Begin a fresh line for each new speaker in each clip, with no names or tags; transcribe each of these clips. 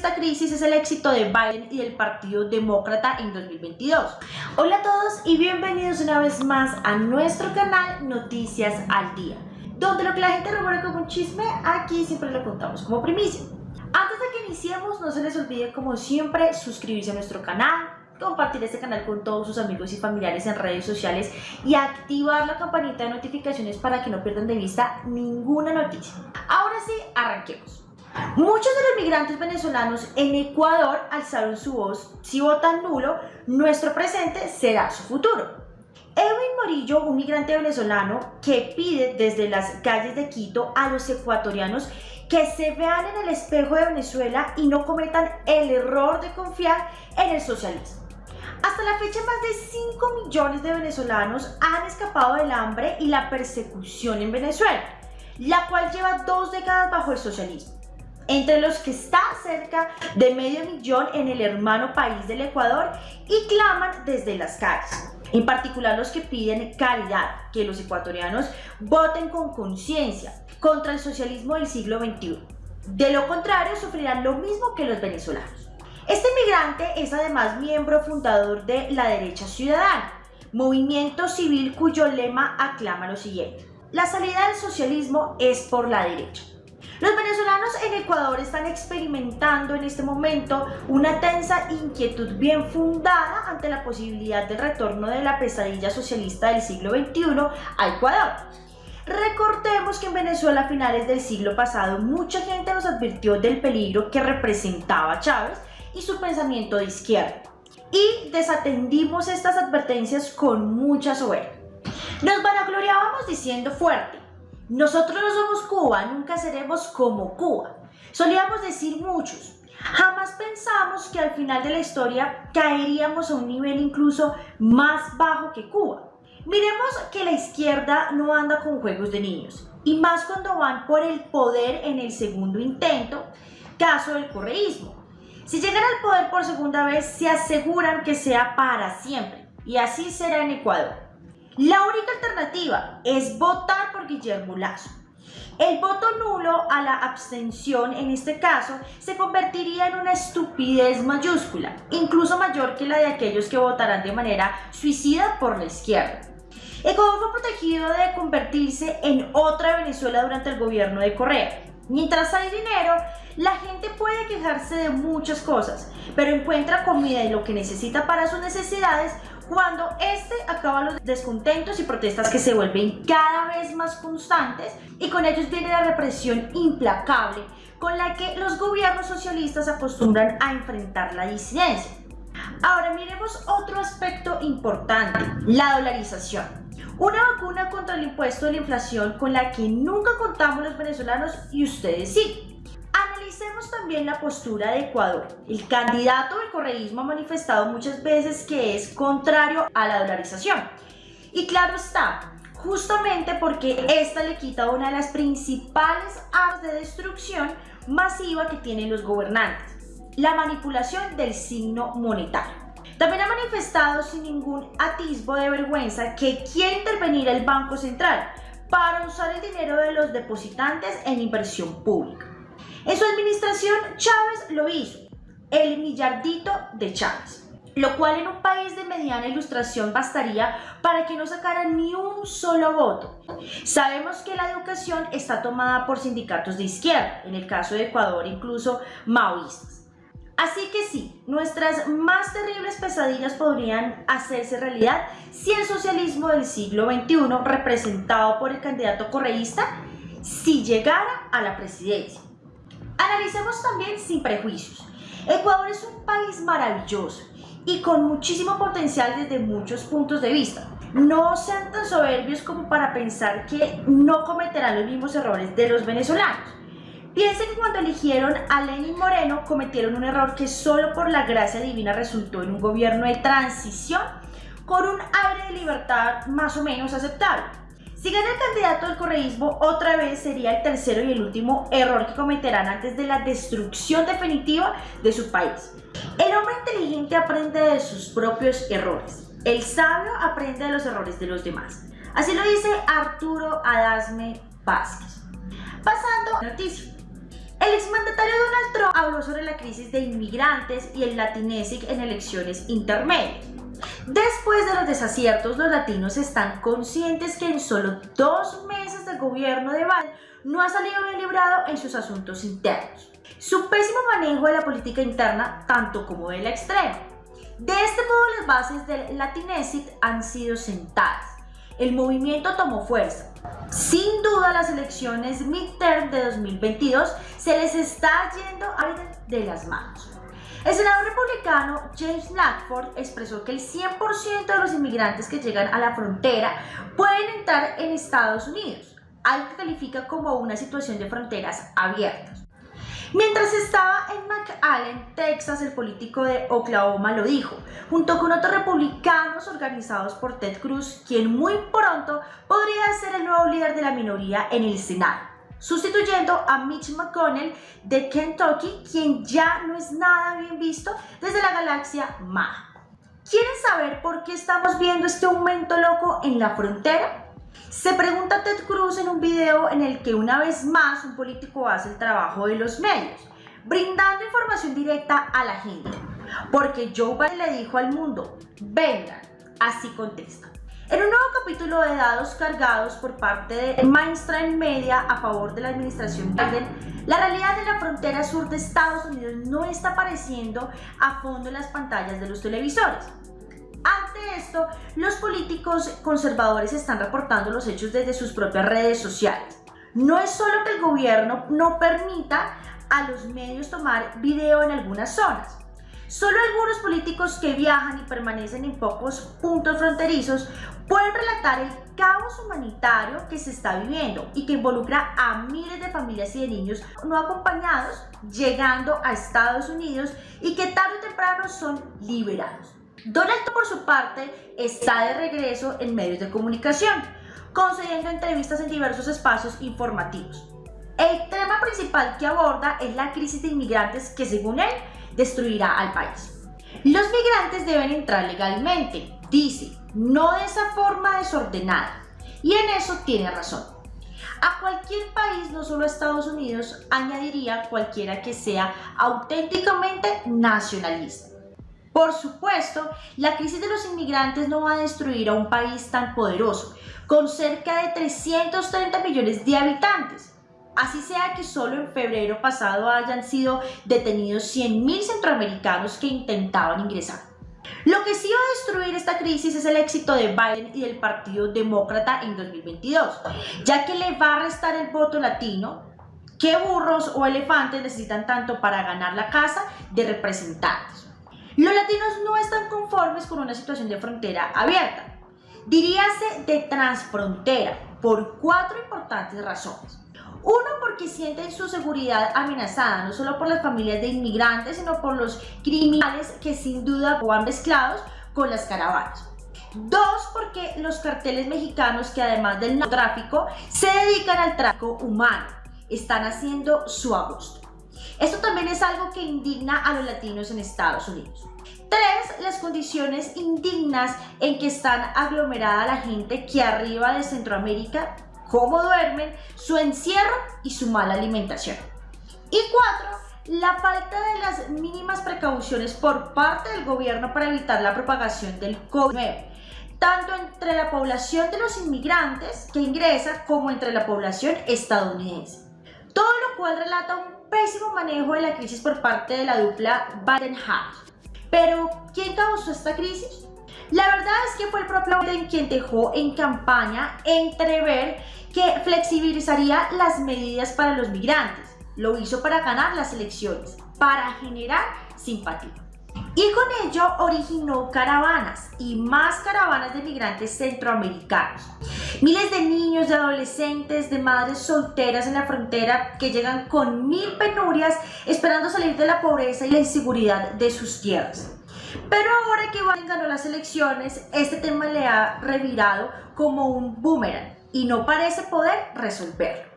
esta crisis es el éxito de Biden y del Partido Demócrata en 2022. Hola a todos y bienvenidos una vez más a nuestro canal Noticias al Día, donde lo que la gente rumora como un chisme, aquí siempre lo contamos como primicia. Antes de que iniciemos, no se les olvide como siempre suscribirse a nuestro canal, compartir este canal con todos sus amigos y familiares en redes sociales y activar la campanita de notificaciones para que no pierdan de vista ninguna noticia. Ahora sí, arranquemos. Muchos de los migrantes venezolanos en Ecuador alzaron su voz, si votan nulo, nuestro presente será su futuro. Edwin Morillo, un migrante venezolano que pide desde las calles de Quito a los ecuatorianos que se vean en el espejo de Venezuela y no cometan el error de confiar en el socialismo. Hasta la fecha más de 5 millones de venezolanos han escapado del hambre y la persecución en Venezuela, la cual lleva dos décadas bajo el socialismo entre los que está cerca de medio millón en el hermano país del Ecuador y claman desde las calles. En particular los que piden caridad, que los ecuatorianos voten con conciencia contra el socialismo del siglo XXI. De lo contrario, sufrirán lo mismo que los venezolanos. Este migrante es además miembro fundador de La Derecha Ciudadana, movimiento civil cuyo lema aclama lo siguiente. La salida del socialismo es por la derecha. Los venezolanos en Ecuador están experimentando en este momento una tensa inquietud bien fundada ante la posibilidad del retorno de la pesadilla socialista del siglo XXI a Ecuador. Recordemos que en Venezuela a finales del siglo pasado mucha gente nos advirtió del peligro que representaba Chávez y su pensamiento de izquierda. Y desatendimos estas advertencias con mucha soberbia. Nos vanagloriábamos diciendo fuerte, nosotros no somos Cuba, nunca seremos como Cuba. Solíamos decir muchos. Jamás pensamos que al final de la historia caeríamos a un nivel incluso más bajo que Cuba. Miremos que la izquierda no anda con juegos de niños, y más cuando van por el poder en el segundo intento, caso del correísmo. Si llegan al poder por segunda vez, se aseguran que sea para siempre, y así será en Ecuador. La única alternativa es votar por Guillermo Lazo. El voto nulo a la abstención en este caso se convertiría en una estupidez mayúscula, incluso mayor que la de aquellos que votarán de manera suicida por la izquierda. Ecuador fue protegido de convertirse en otra Venezuela durante el gobierno de Correa. Mientras hay dinero, la gente puede quejarse de muchas cosas, pero encuentra comida y lo que necesita para sus necesidades cuando este acaba los descontentos y protestas que se vuelven cada vez más constantes y con ellos viene la represión implacable con la que los gobiernos socialistas acostumbran a enfrentar la disidencia. Ahora miremos otro aspecto importante, la dolarización. Una vacuna contra el impuesto de la inflación con la que nunca contamos los venezolanos y ustedes sí. Analicemos también la postura de Ecuador. El candidato del correísmo ha manifestado muchas veces que es contrario a la dolarización. Y claro está, justamente porque esta le quita una de las principales armas de destrucción masiva que tienen los gobernantes, la manipulación del signo monetario. También ha manifestado sin ningún atisbo de vergüenza que quiere intervenir el Banco Central para usar el dinero de los depositantes en inversión pública. En su administración, Chávez lo hizo, el millardito de Chávez, lo cual en un país de mediana ilustración bastaría para que no sacaran ni un solo voto. Sabemos que la educación está tomada por sindicatos de izquierda, en el caso de Ecuador incluso maoístas. Así que sí, nuestras más terribles pesadillas podrían hacerse realidad si el socialismo del siglo XXI, representado por el candidato correísta, si llegara a la presidencia. Analicemos también sin prejuicios. Ecuador es un país maravilloso y con muchísimo potencial desde muchos puntos de vista. No sean tan soberbios como para pensar que no cometerán los mismos errores de los venezolanos. Piensen que cuando eligieron a Lenin Moreno cometieron un error que solo por la gracia divina resultó en un gobierno de transición con un aire de libertad más o menos aceptable. Si gana el candidato del correísmo, otra vez sería el tercero y el último error que cometerán antes de la destrucción definitiva de su país. El hombre inteligente aprende de sus propios errores. El sabio aprende de los errores de los demás. Así lo dice Arturo Adasme Vázquez. Pasando a noticia. El exmandatario Donald Trump habló sobre la crisis de inmigrantes y el latinesic en elecciones intermedias. Después de los desaciertos, los latinos están conscientes que en solo dos meses del gobierno de Biden no ha salido bien librado en sus asuntos internos. Su pésimo manejo de la política interna, tanto como de la extrema. De este modo, las bases del Latinesic han sido sentadas. El movimiento tomó fuerza. Sin duda, las elecciones midterm de 2022 se les está yendo a de las manos. El senador republicano James Lackford expresó que el 100% de los inmigrantes que llegan a la frontera pueden entrar en Estados Unidos, algo que califica como una situación de fronteras abiertas. Mientras estaba en McAllen, Texas, el político de Oklahoma lo dijo, junto con otros republicanos organizados por Ted Cruz, quien muy pronto podría ser el nuevo líder de la minoría en el Senado sustituyendo a Mitch McConnell de Kentucky, quien ya no es nada bien visto desde la galaxia MAG. ¿Quieren saber por qué estamos viendo este aumento loco en la frontera? Se pregunta Ted Cruz en un video en el que una vez más un político hace el trabajo de los medios, brindando información directa a la gente. Porque Joe Biden le dijo al mundo, vengan, así contesta. En un nuevo capítulo de dados cargados por parte de Mainstream Media a favor de la administración Biden, la realidad de la frontera sur de Estados Unidos no está apareciendo a fondo en las pantallas de los televisores. Ante esto, los políticos conservadores están reportando los hechos desde sus propias redes sociales. No es solo que el gobierno no permita a los medios tomar video en algunas zonas, Solo algunos políticos que viajan y permanecen en pocos puntos fronterizos pueden relatar el caos humanitario que se está viviendo y que involucra a miles de familias y de niños no acompañados llegando a Estados Unidos y que tarde o temprano son liberados. Donald por su parte está de regreso en medios de comunicación, concediendo entrevistas en diversos espacios informativos. El tema principal que aborda es la crisis de inmigrantes que según él destruirá al país. Los migrantes deben entrar legalmente, dice, no de esa forma desordenada. Y en eso tiene razón. A cualquier país, no solo a Estados Unidos, añadiría cualquiera que sea auténticamente nacionalista. Por supuesto, la crisis de los inmigrantes no va a destruir a un país tan poderoso, con cerca de 330 millones de habitantes, Así sea que solo en febrero pasado hayan sido detenidos 100.000 centroamericanos que intentaban ingresar. Lo que sí va a destruir esta crisis es el éxito de Biden y del Partido Demócrata en 2022, ya que le va a restar el voto latino ¿Qué burros o elefantes necesitan tanto para ganar la casa de representantes? Los latinos no están conformes con una situación de frontera abierta, diríase de transfrontera, por cuatro importantes razones. Uno, porque sienten su seguridad amenazada, no solo por las familias de inmigrantes, sino por los criminales que sin duda van mezclados con las caravanas. Dos, porque los carteles mexicanos que además del narcotráfico se dedican al tráfico humano, están haciendo su agosto. Esto también es algo que indigna a los latinos en Estados Unidos. Tres, las condiciones indignas en que están aglomerada la gente que arriba de Centroamérica cómo duermen, su encierro y su mala alimentación. Y cuatro, la falta de las mínimas precauciones por parte del gobierno para evitar la propagación del COVID-19, tanto entre la población de los inmigrantes que ingresa como entre la población estadounidense. Todo lo cual relata un pésimo manejo de la crisis por parte de la dupla Biden-Harris. Pero, ¿quién causó esta crisis? La verdad es que fue el propio Biden quien dejó en campaña entrever que flexibilizaría las medidas para los migrantes. Lo hizo para ganar las elecciones, para generar simpatía. Y con ello originó caravanas y más caravanas de migrantes centroamericanos. Miles de niños, de adolescentes, de madres solteras en la frontera que llegan con mil penurias esperando salir de la pobreza y la inseguridad de sus tierras. Pero ahora que Biden ganó las elecciones, este tema le ha revirado como un boomerang y no parece poder resolverlo.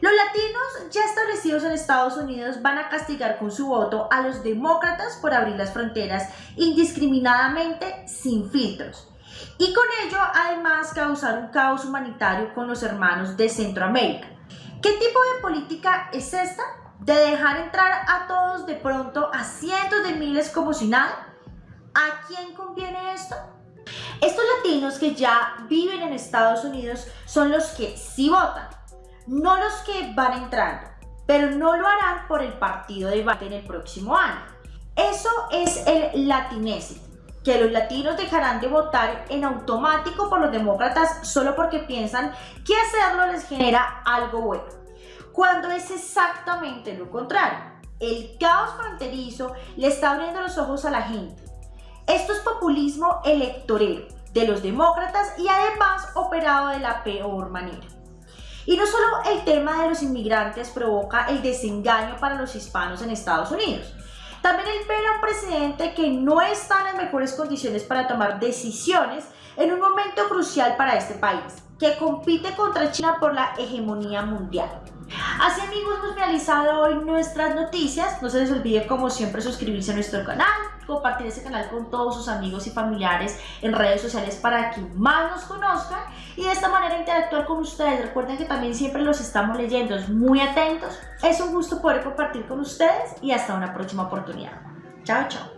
Los latinos ya establecidos en Estados Unidos van a castigar con su voto a los demócratas por abrir las fronteras indiscriminadamente sin filtros y con ello además causar un caos humanitario con los hermanos de Centroamérica. ¿Qué tipo de política es esta? ¿De dejar entrar a todos de pronto a cientos de miles como si nada? ¿A quién conviene esto? Estos latinos que ya viven en Estados Unidos son los que sí votan, no los que van entrando, pero no lo harán por el partido de Biden el próximo año. Eso es el latinésimo que los latinos dejarán de votar en automático por los demócratas solo porque piensan que hacerlo les genera algo bueno, cuando es exactamente lo contrario. El caos fronterizo le está abriendo los ojos a la gente. Esto es populismo electorero de los demócratas y además operado de la peor manera. Y no solo el tema de los inmigrantes provoca el desengaño para los hispanos en Estados Unidos, también el ver a un presidente que no está en las mejores condiciones para tomar decisiones en un momento crucial para este país, que compite contra China por la hegemonía mundial. Así amigos, hemos finalizado hoy nuestras noticias. No se les olvide como siempre suscribirse a nuestro canal, compartir este canal con todos sus amigos y familiares en redes sociales para que más nos conozcan y de esta manera interactuar con ustedes. Recuerden que también siempre los estamos leyendo, muy atentos. Es un gusto poder compartir con ustedes y hasta una próxima oportunidad. Chao, chao.